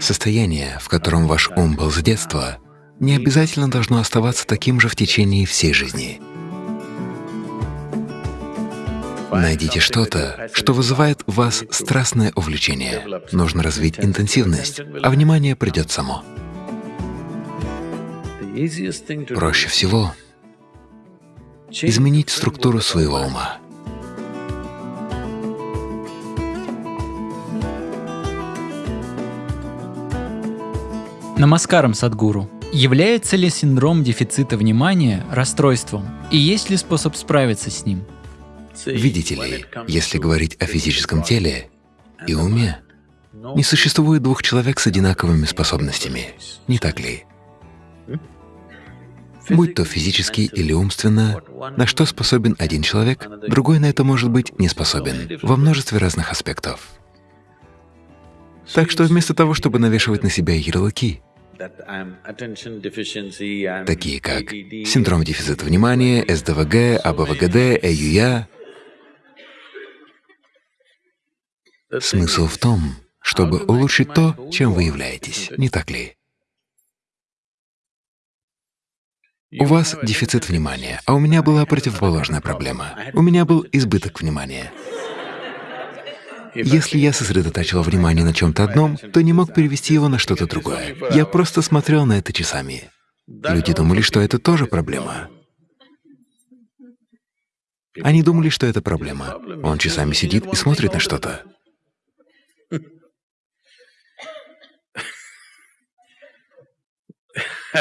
Состояние, в котором ваш ум был с детства, не обязательно должно оставаться таким же в течение всей жизни. Найдите что-то, что вызывает в вас страстное увлечение. Нужно развить интенсивность, а внимание придет само. Проще всего изменить структуру своего ума. Намаскарам, Садгуру. Является ли синдром дефицита внимания расстройством? И есть ли способ справиться с ним? Видите ли, если говорить о физическом теле и уме, не существует двух человек с одинаковыми способностями, не так ли? Будь то физически или умственно, на что способен один человек, другой на это может быть не способен во множестве разных аспектов. Так что вместо того, чтобы навешивать на себя ярлыки, такие как синдром дефицита внимания, СДВГ, АБВГД, ЭЮЯ, смысл в том, чтобы улучшить то, чем вы являетесь, не так ли? У вас дефицит внимания, а у меня была противоположная проблема. У меня был избыток внимания. Если я сосредотачивал внимание на чем-то одном, то не мог перевести его на что-то другое. Я просто смотрел на это часами. Люди думали, что это тоже проблема. Они думали, что это проблема. Он часами сидит и смотрит на что-то.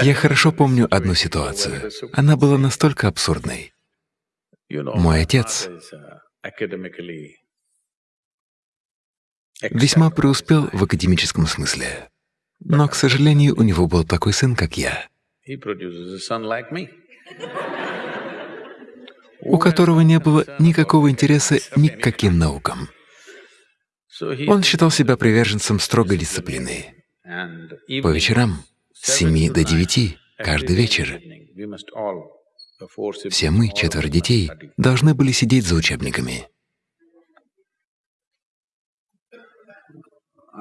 Я хорошо помню одну ситуацию. Она была настолько абсурдной. Мой отец весьма преуспел в академическом смысле, но, к сожалению, у него был такой сын, как я, у которого не было никакого интереса ни к каким наукам. Он считал себя приверженцем строгой дисциплины. По вечерам с 7 до 9 каждый вечер. Все мы, четверо детей, должны были сидеть за учебниками.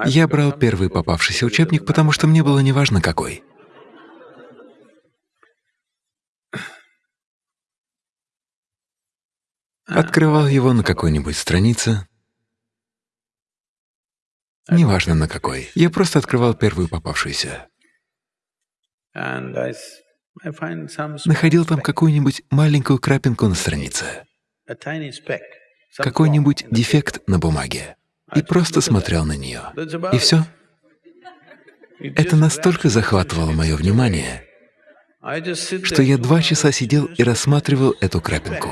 Я брал первый попавшийся учебник, потому что мне было неважно какой. Открывал его на какой-нибудь странице, неважно на какой. Я просто открывал первую попавшуюся. Находил там какую-нибудь маленькую крапинку на странице, какой-нибудь дефект на бумаге, и просто смотрел на нее. И все. Это настолько захватывало мое внимание, что я два часа сидел и рассматривал эту крапинку.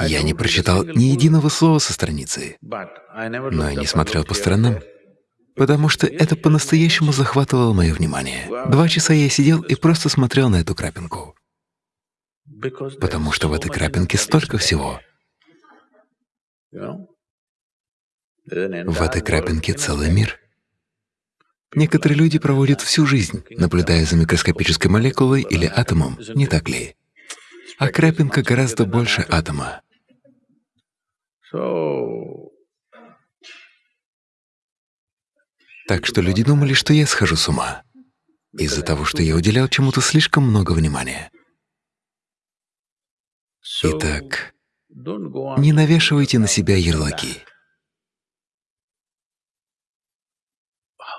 Я не прочитал ни единого слова со страницы, но и не смотрел по сторонам потому что это по-настоящему захватывало мое внимание. Два часа я сидел и просто смотрел на эту крапинку, потому что в этой крапинке столько всего. В этой крапинке целый мир. Некоторые люди проводят всю жизнь, наблюдая за микроскопической молекулой или атомом, не так ли? А крапинка гораздо больше атома. Так что люди думали, что я схожу с ума из-за того, что я уделял чему-то слишком много внимания. Итак, не навешивайте на себя ярлыки.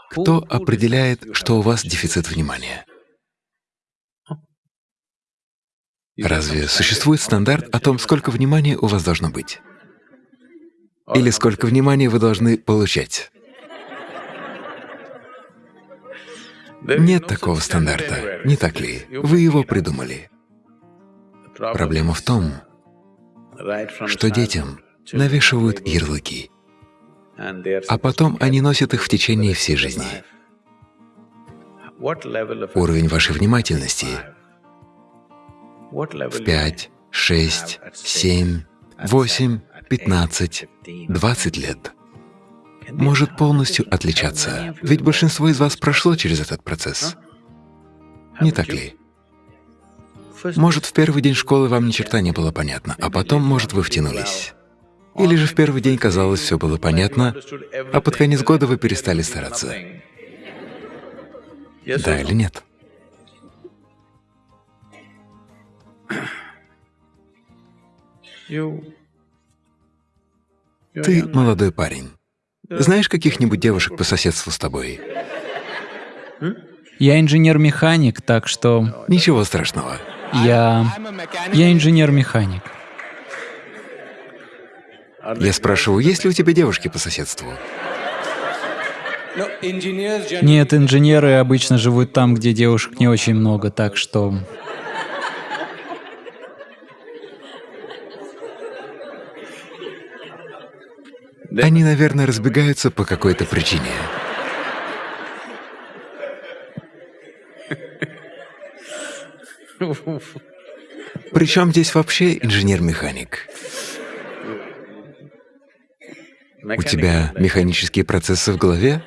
Кто определяет, что у вас дефицит внимания? Разве существует стандарт о том, сколько внимания у вас должно быть? Или сколько внимания вы должны получать? Нет такого стандарта, не так ли? Вы его придумали. Проблема в том, что детям навешивают ярлыки, а потом они носят их в течение всей жизни. Уровень вашей внимательности в 5, 6, 7, 8, 15, 20 лет может полностью отличаться, ведь большинство из вас прошло через этот процесс. Не так ли? Может, в первый день школы вам ни черта не было понятно, а потом, может, вы втянулись. Или же в первый день казалось, все было понятно, а под конец года вы перестали стараться? Да или нет? Ты молодой парень. Знаешь каких-нибудь девушек по соседству с тобой? Я инженер-механик, так что… Ничего страшного. Я… Я инженер-механик. Я спрашиваю, есть ли у тебя девушки по соседству? Нет, инженеры обычно живут там, где девушек не очень много, так что… Они, наверное, разбегаются по какой-то причине. Причем здесь вообще инженер-механик? У тебя механические процессы в голове?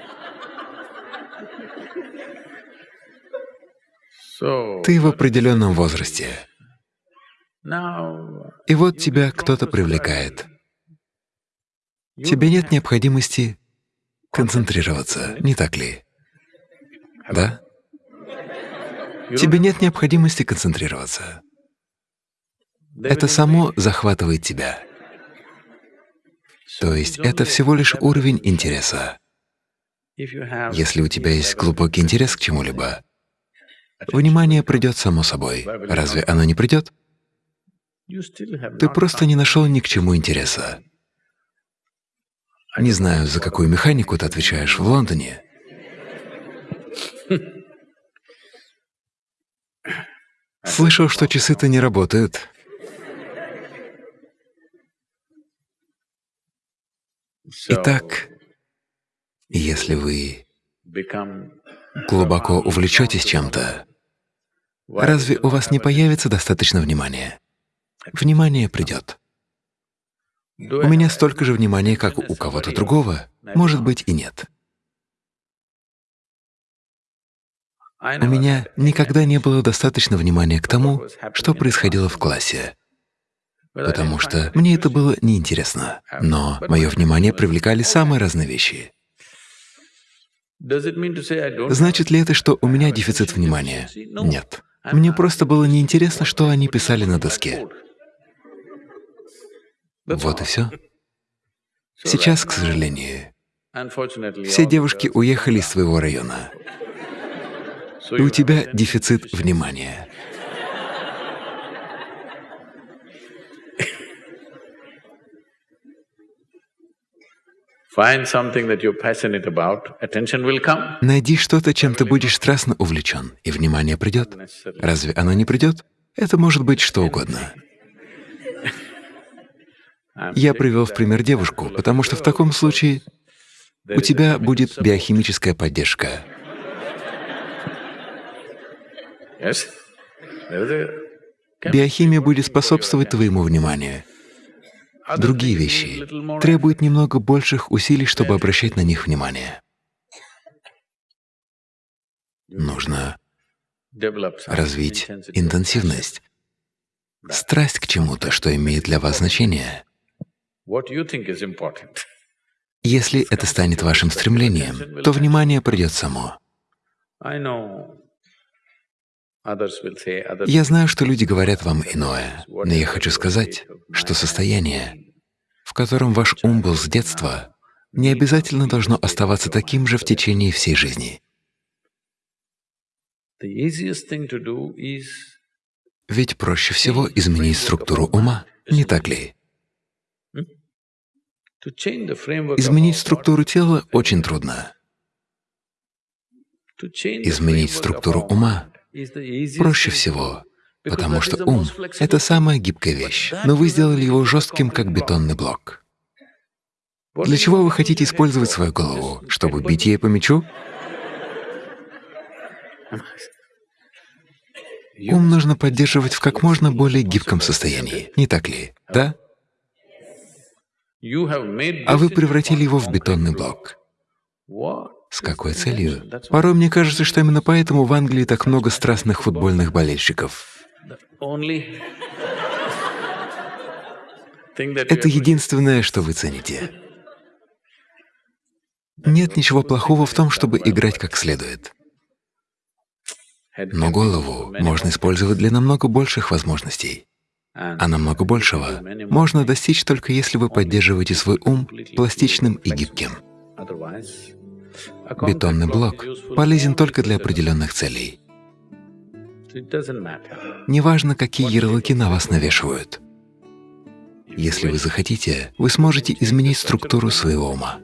Ты в определенном возрасте. И вот тебя кто-то привлекает. Тебе нет необходимости концентрироваться, не так ли? Да? Тебе нет необходимости концентрироваться. Это само захватывает тебя. То есть это всего лишь уровень интереса. Если у тебя есть глубокий интерес к чему-либо, внимание придет само собой. Разве оно не придет? Ты просто не нашел ни к чему интереса. Не знаю, за какую механику ты отвечаешь в Лондоне. Слышал, что часы-то не работают. Итак, если вы глубоко увлечетесь чем-то, разве у вас не появится достаточно внимания? Внимание придет. У меня столько же внимания, как у кого-то другого, может быть и нет. У меня никогда не было достаточно внимания к тому, что происходило в классе, потому что мне это было неинтересно. Но мое внимание привлекали самые разные вещи. Значит ли это, что у меня дефицит внимания? Нет. Мне просто было неинтересно, что они писали на доске. Вот и все. Сейчас, к сожалению, все девушки уехали из своего района, и у тебя дефицит внимания. Найди что-то, чем ты будешь страстно увлечен, и внимание придет. Разве оно не придет? Это может быть что угодно. Я привел в пример девушку, потому что в таком случае у тебя будет биохимическая поддержка. Биохимия будет способствовать твоему вниманию. Другие вещи требуют немного больших усилий, чтобы обращать на них внимание. Нужно развить интенсивность, страсть к чему-то, что имеет для вас значение. Если это станет вашим стремлением, то внимание придет само. Я знаю, что люди говорят вам иное, но я хочу сказать, что состояние, в котором ваш ум был с детства, не обязательно должно оставаться таким же в течение всей жизни. Ведь проще всего изменить структуру ума, не так ли? Изменить структуру тела очень трудно. Изменить структуру ума проще всего, потому что ум — это самая гибкая вещь, но вы сделали его жестким, как бетонный блок. Для чего вы хотите использовать свою голову? Чтобы бить ей по мячу? Ум нужно поддерживать в как можно более гибком состоянии, не так ли? Да? а вы превратили его в бетонный блок. С какой целью? Порой мне кажется, что именно поэтому в Англии так много страстных футбольных болельщиков. Это единственное, что вы цените. Нет ничего плохого в том, чтобы играть как следует. Но голову можно использовать для намного больших возможностей. А намного большего можно достичь только если вы поддерживаете свой ум пластичным и гибким. Бетонный блок полезен только для определенных целей. Неважно, какие ярлыки на вас навешивают. Если вы захотите, вы сможете изменить структуру своего ума.